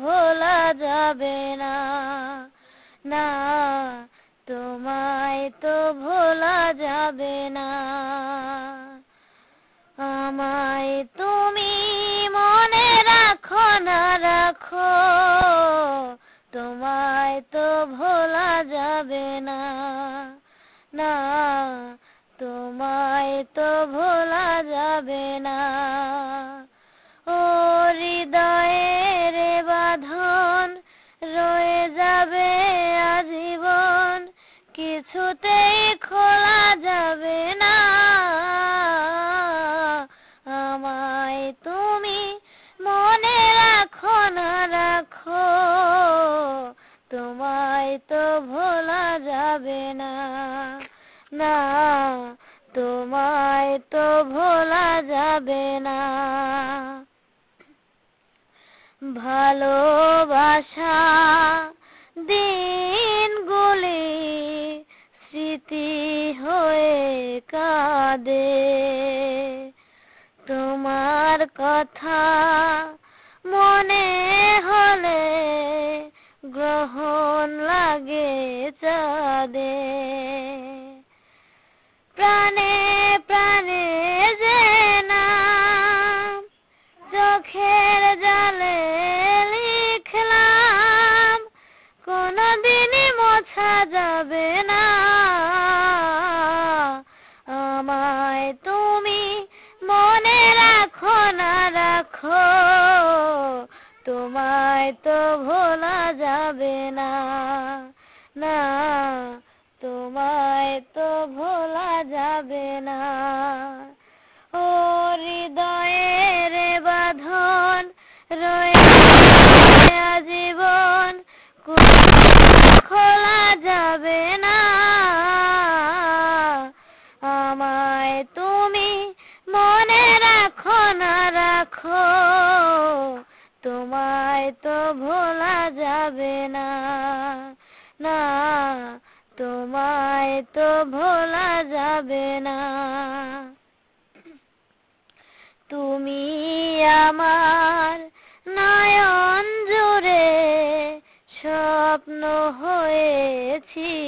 ভোলা যাবে না। না, তোমায় তো ভোলা যাবে না। আমায় তুমি মনে রাখো, না রাখো, তোমায় তো ভোলা যাবে না। না, তোমায় তো ভোলা যাবে না। আজীবন কিছুতেই খোলা যাবে না। আমায় তুমি মনে রাখো না, রাখো। তোমায় তো ভোলা যাবে না। না, তোমায় তো ভোলা যাবে না। ভালোবাসা স্মৃতি হয়ে কাঁদে। তোমার কথা মনে হলে গ্রহণ লাগে চাঁদে। প্রাণে প্রাণে যে না চোখের জালে লিখলাম, কোনদিনই মোছা যাবে না। তোমায় তো ভোলা যাবে না। না তোমায় তো ভোলা যাবে না। ও হৃদয়ের তোমায় তো ভোলা যাবে না। না, তোমায় তো ভোলা যাবে না। তুমি আমার নয়ন জোরে স্বপ্ন হয়েছিলে।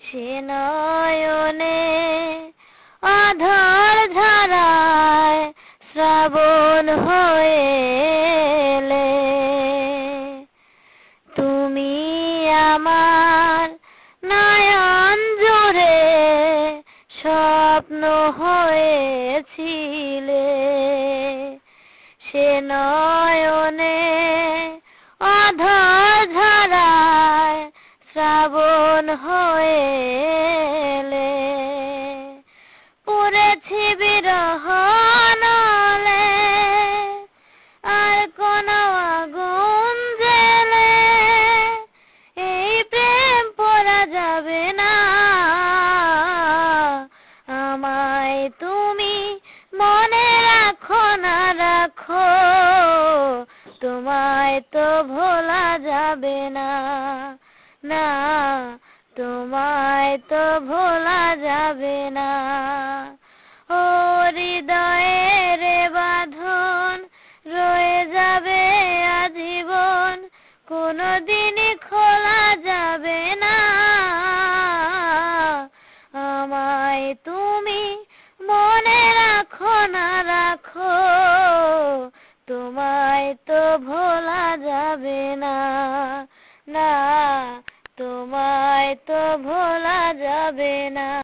সে নয়নে আধার ধারায় শ্রাবণ হয়েলে তুমি আমার নয়ন জোরে স্বপ্ন হয়েছিলে। সে নয়নে অধর ধারায় শ্রাবণ হয়েলে তোমায় তো ভোলা যাবে না। না, তোমায় তো ভোলা যাবে না। ও হৃদয়ের বাঁধন রয়ে যাবে আজীবন। কোনদিনই তো ভোলা যাবে না না তোমায় তো ভোলা যাবে না।